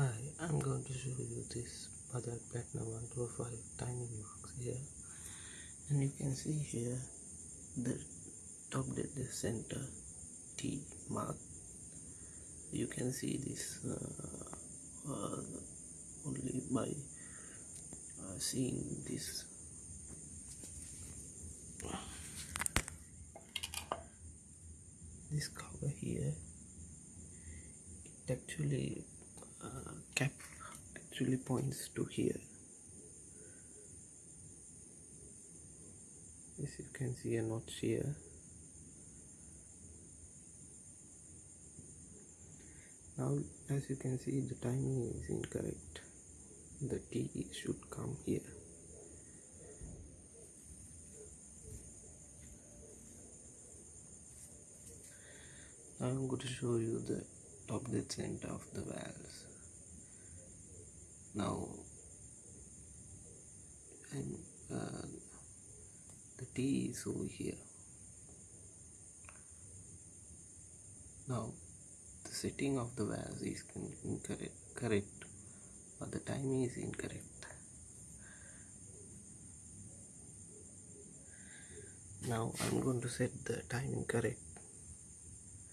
Hi, I'm going to show you this Bajaj Platina 125 timing box here. And you can see here the top dead center T mark. You can see this uh, uh, only by uh, seeing this. This cover here it actually cap actually points to here. As you can see a notch here. Now as you can see the timing is incorrect. The T should come here. Now I'm going to show you the top dead center of the valves now and uh, the T is over here. Now the setting of the vase is incorrect correct but the timing is incorrect. Now I'm going to set the timing correct